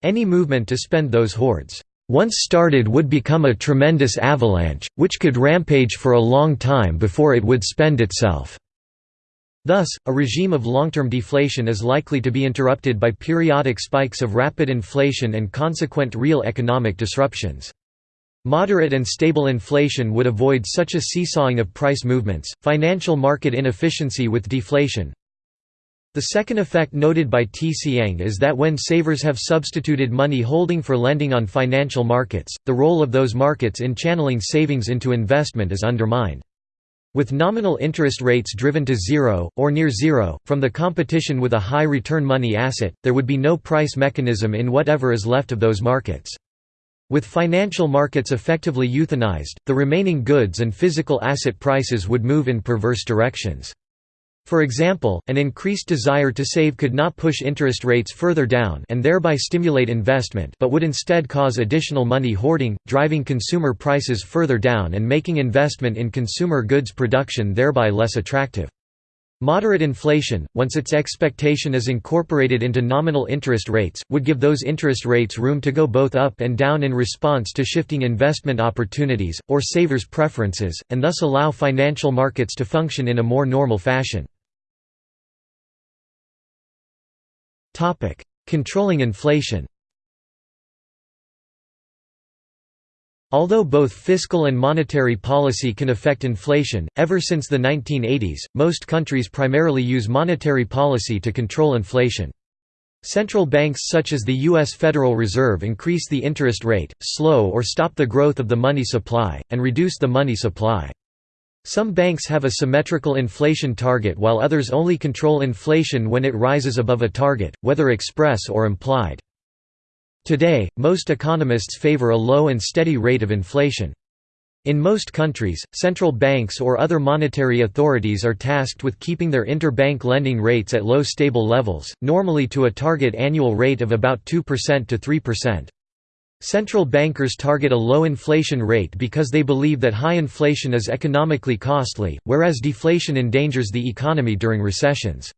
Any movement to spend those hoards, once started would become a tremendous avalanche, which could rampage for a long time before it would spend itself. Thus, a regime of long-term deflation is likely to be interrupted by periodic spikes of rapid inflation and consequent real economic disruptions. Moderate and stable inflation would avoid such a seesawing of price movements, financial market inefficiency with deflation. The second effect noted by T. Siang is that when savers have substituted money holding for lending on financial markets, the role of those markets in channeling savings into investment is undermined. With nominal interest rates driven to zero, or near zero, from the competition with a high return money asset, there would be no price mechanism in whatever is left of those markets. With financial markets effectively euthanized, the remaining goods and physical asset prices would move in perverse directions. For example, an increased desire to save could not push interest rates further down and thereby stimulate investment but would instead cause additional money hoarding, driving consumer prices further down and making investment in consumer goods production thereby less attractive. Moderate inflation, once its expectation is incorporated into nominal interest rates, would give those interest rates room to go both up and down in response to shifting investment opportunities, or savers' preferences, and thus allow financial markets to function in a more normal fashion. Controlling inflation Although both fiscal and monetary policy can affect inflation, ever since the 1980s, most countries primarily use monetary policy to control inflation. Central banks such as the U.S. Federal Reserve increase the interest rate, slow or stop the growth of the money supply, and reduce the money supply. Some banks have a symmetrical inflation target while others only control inflation when it rises above a target, whether express or implied. Today, most economists favor a low and steady rate of inflation. In most countries, central banks or other monetary authorities are tasked with keeping their interbank lending rates at low stable levels, normally to a target annual rate of about 2% to 3%. Central bankers target a low inflation rate because they believe that high inflation is economically costly, whereas deflation endangers the economy during recessions.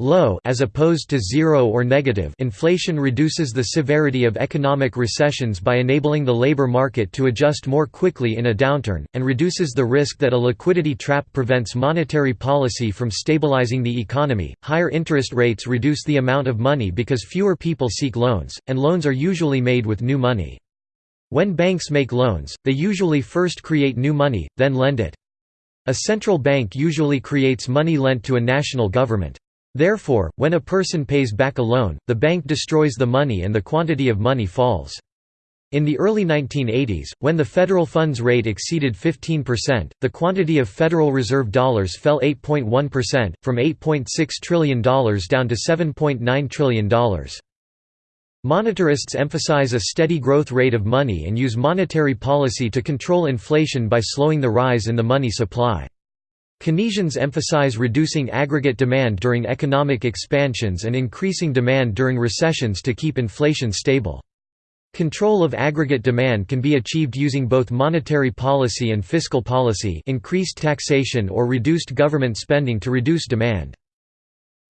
Low as opposed to zero or negative inflation reduces the severity of economic recessions by enabling the labor market to adjust more quickly in a downturn, and reduces the risk that a liquidity trap prevents monetary policy from stabilizing the economy. Higher interest rates reduce the amount of money because fewer people seek loans, and loans are usually made with new money. When banks make loans, they usually first create new money, then lend it. A central bank usually creates money lent to a national government. Therefore, when a person pays back a loan, the bank destroys the money and the quantity of money falls. In the early 1980s, when the federal funds rate exceeded 15%, the quantity of Federal Reserve dollars fell 8.1%, from $8.6 trillion down to $7.9 trillion. Monetarists emphasize a steady growth rate of money and use monetary policy to control inflation by slowing the rise in the money supply. Keynesians emphasize reducing aggregate demand during economic expansions and increasing demand during recessions to keep inflation stable. Control of aggregate demand can be achieved using both monetary policy and fiscal policy increased taxation or reduced government spending to reduce demand.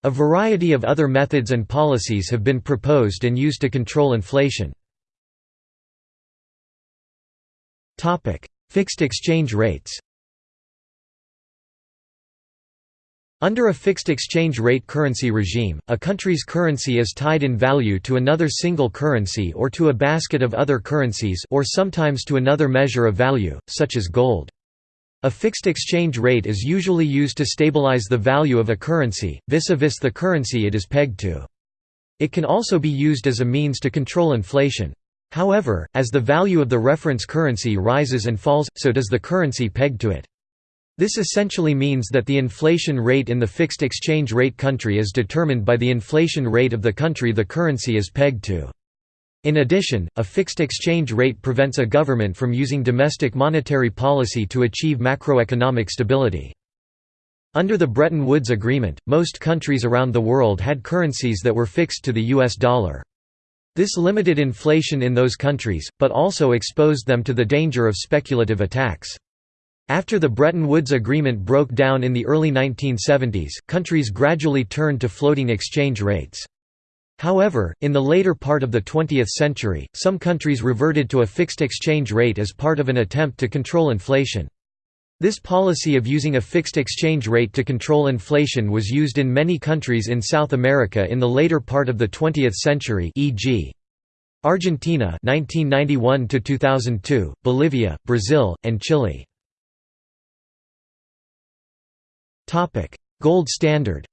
A variety of other methods and policies have been proposed and used to control inflation. Fixed exchange rates Under a fixed exchange rate currency regime, a country's currency is tied in value to another single currency or to a basket of other currencies or sometimes to another measure of value, such as gold. A fixed exchange rate is usually used to stabilize the value of a currency, vis-a-vis -vis the currency it is pegged to. It can also be used as a means to control inflation. However, as the value of the reference currency rises and falls, so does the currency pegged to it. This essentially means that the inflation rate in the fixed exchange rate country is determined by the inflation rate of the country the currency is pegged to. In addition, a fixed exchange rate prevents a government from using domestic monetary policy to achieve macroeconomic stability. Under the Bretton Woods Agreement, most countries around the world had currencies that were fixed to the US dollar. This limited inflation in those countries, but also exposed them to the danger of speculative attacks. After the Bretton Woods Agreement broke down in the early 1970s, countries gradually turned to floating exchange rates. However, in the later part of the 20th century, some countries reverted to a fixed exchange rate as part of an attempt to control inflation. This policy of using a fixed exchange rate to control inflation was used in many countries in South America in the later part of the 20th century e.g. Argentina 1991 2002, Bolivia, Brazil, and Chile. Topic: Gold standard.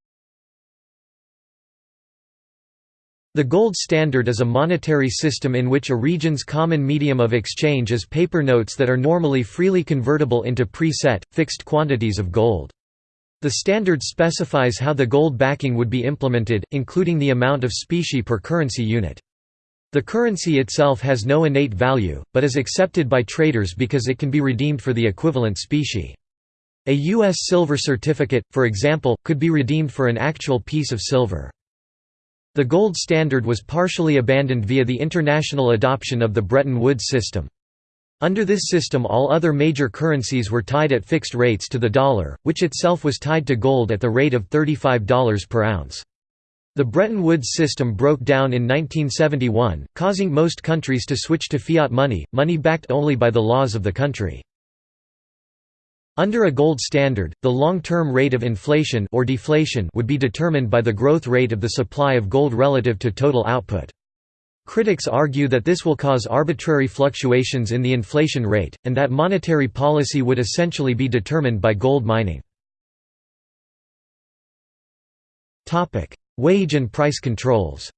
The gold standard is a monetary system in which a region's common medium of exchange is paper notes that are normally freely convertible into pre-set, fixed quantities of gold. The standard specifies how the gold backing would be implemented, including the amount of specie per currency unit. The currency itself has no innate value, but is accepted by traders because it can be redeemed for the equivalent specie. A U.S. silver certificate, for example, could be redeemed for an actual piece of silver. The gold standard was partially abandoned via the international adoption of the Bretton Woods system. Under this system all other major currencies were tied at fixed rates to the dollar, which itself was tied to gold at the rate of $35 per ounce. The Bretton Woods system broke down in 1971, causing most countries to switch to fiat money, money backed only by the laws of the country. Under a gold standard, the long-term rate of inflation or deflation would be determined by the growth rate of the supply of gold relative to total output. Critics argue that this will cause arbitrary fluctuations in the inflation rate, and that monetary policy would essentially be determined by gold mining. Wage and price controls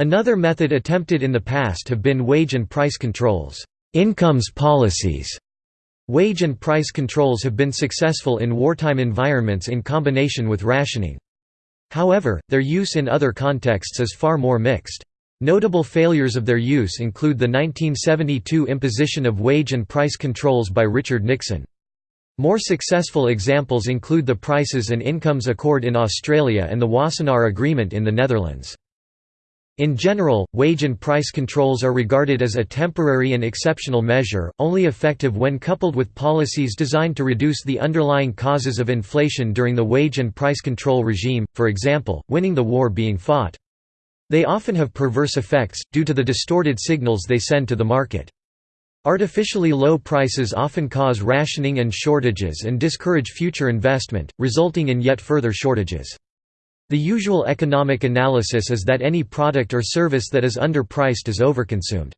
Another method attempted in the past have been wage and price controls. Incomes policies Wage and price controls have been successful in wartime environments in combination with rationing. However, their use in other contexts is far more mixed. Notable failures of their use include the 1972 imposition of wage and price controls by Richard Nixon. More successful examples include the Prices and Incomes Accord in Australia and the Wassenaar Agreement in the Netherlands. In general, wage and price controls are regarded as a temporary and exceptional measure, only effective when coupled with policies designed to reduce the underlying causes of inflation during the wage and price control regime, for example, winning the war being fought. They often have perverse effects, due to the distorted signals they send to the market. Artificially low prices often cause rationing and shortages and discourage future investment, resulting in yet further shortages. The usual economic analysis is that any product or service that is underpriced is overconsumed.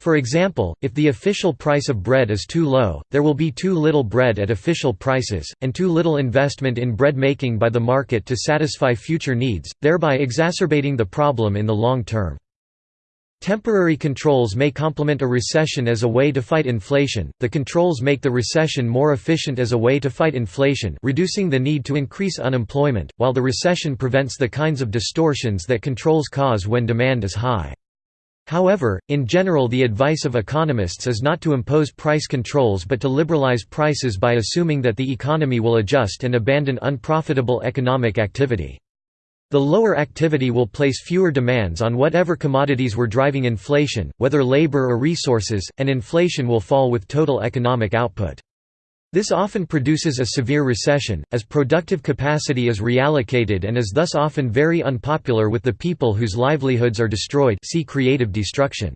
For example, if the official price of bread is too low, there will be too little bread at official prices, and too little investment in bread making by the market to satisfy future needs, thereby exacerbating the problem in the long term. Temporary controls may complement a recession as a way to fight inflation, the controls make the recession more efficient as a way to fight inflation reducing the need to increase unemployment, while the recession prevents the kinds of distortions that controls cause when demand is high. However, in general the advice of economists is not to impose price controls but to liberalize prices by assuming that the economy will adjust and abandon unprofitable economic activity. The lower activity will place fewer demands on whatever commodities were driving inflation, whether labor or resources, and inflation will fall with total economic output. This often produces a severe recession, as productive capacity is reallocated and is thus often very unpopular with the people whose livelihoods are destroyed see creative destruction.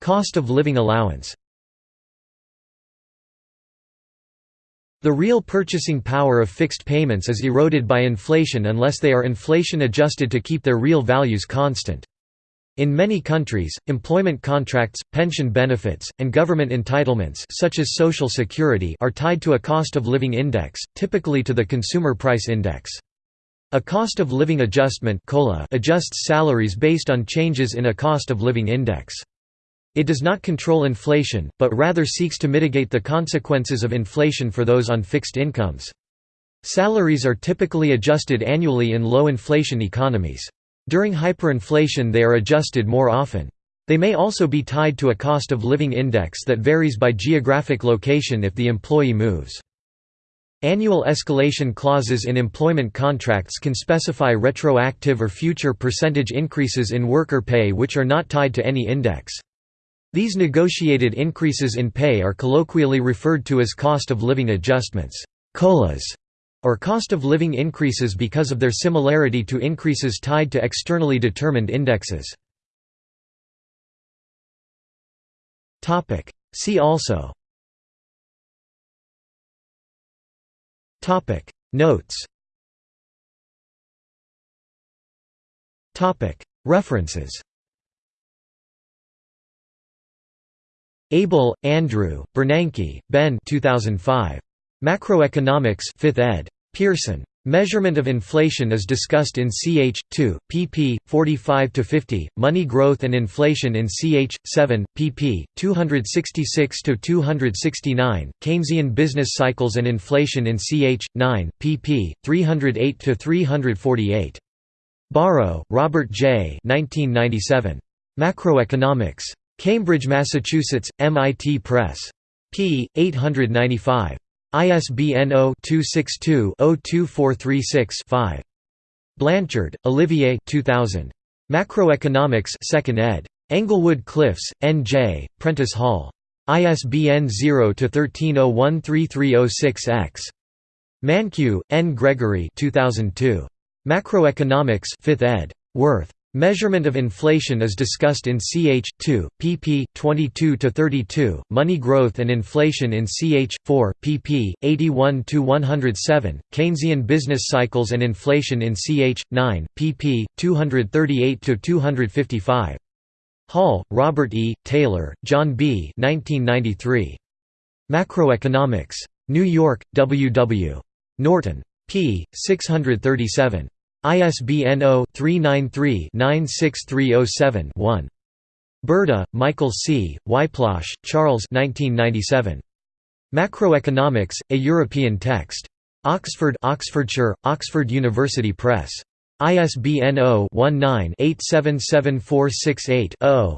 Cost of living allowance The real purchasing power of fixed payments is eroded by inflation unless they are inflation adjusted to keep their real values constant. In many countries, employment contracts, pension benefits, and government entitlements such as Social Security are tied to a cost of living index, typically to the Consumer Price Index. A cost of living adjustment adjusts salaries based on changes in a cost of living index. It does not control inflation, but rather seeks to mitigate the consequences of inflation for those on fixed incomes. Salaries are typically adjusted annually in low inflation economies. During hyperinflation they are adjusted more often. They may also be tied to a cost of living index that varies by geographic location if the employee moves. Annual escalation clauses in employment contracts can specify retroactive or future percentage increases in worker pay which are not tied to any index. These negotiated increases in pay are colloquially referred to as cost of living adjustments COLAs, or cost of living increases because of their similarity to increases tied to externally determined indexes. See also. Notes. References Abel, Andrew, Bernanke, Ben 2005. Macroeconomics 5th ed. Pearson. Measurement of inflation is discussed in ch. 2, pp. 45–50, Money Growth and Inflation in ch. 7, pp. 266–269, Keynesian Business Cycles and Inflation in ch. 9, pp. 308–348. Barro, Robert J. 1997. Macroeconomics. Cambridge, Massachusetts, MIT Press. p. 895. ISBN 0-262-02436-5. Blanchard, Olivier 2000. Macroeconomics 2nd ed. Englewood Cliffs, N.J., Prentice Hall. ISBN 0-13013306-X. Mankiw, N. Gregory 2002. Macroeconomics 5th ed. Worth. Measurement of inflation is discussed in ch. 2, pp. 22–32, Money Growth and Inflation in ch. 4, pp. 81–107, Keynesian Business Cycles and Inflation in ch. 9, pp. 238–255. Hall, Robert E., Taylor, John B. 1993. Macroeconomics. New York, W. W. Norton. p. 637. ISBN 0-393-96307-1. Burda, Michael C., Wyplosz, Charles Macroeconomics, A European Text. Oxford Oxfordshire, Oxford University Press. ISBN 0-19-877468-0.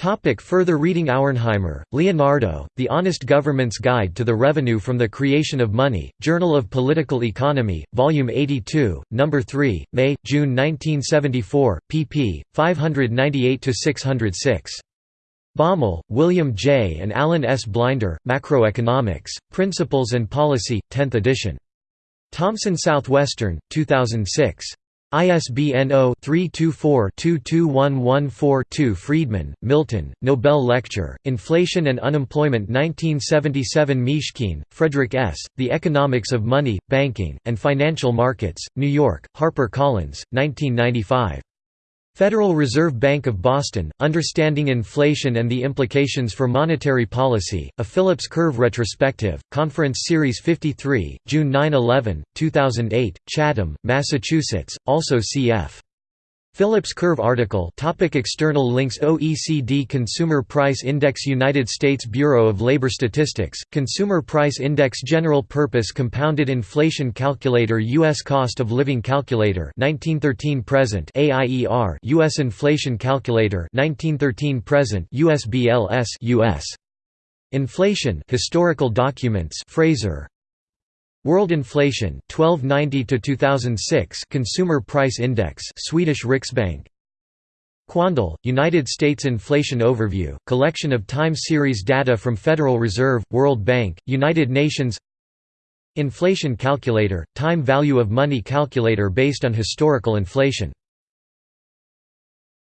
Topic further reading Auernheimer, Leonardo, The Honest Government's Guide to the Revenue from the Creation of Money, Journal of Political Economy, Volume 82, No. 3, May, June 1974, pp. 598–606. Baumol, William J. and Alan S. Blinder, Macroeconomics, Principles and Policy, 10th edition. Thomson Southwestern, 2006. ISBN 0-324-22114-2 Friedman, Milton, Nobel Lecture, Inflation and Unemployment 1977 Mishkin, Frederic S., The Economics of Money, Banking, and Financial Markets, New York, HarperCollins, 1995. Federal Reserve Bank of Boston, Understanding Inflation and the Implications for Monetary Policy, a Phillips Curve Retrospective, Conference Series 53, June 9–11, 2008, Chatham, Massachusetts, also cf. Phillips curve article topic External links OECD Consumer Price Index United States Bureau of Labor Statistics, Consumer Price Index General Purpose Compounded Inflation Calculator U.S. Cost of Living Calculator 1913 present AIER U.S. Inflation Calculator 1913 present USBLS US. Inflation Historical Documents Fraser World inflation 1290 to 2006 Consumer Price Index Swedish Riksbank. Quandl, United States Inflation Overview, collection of time series data from Federal Reserve, World Bank, United Nations. Inflation Calculator, time value of money calculator based on historical inflation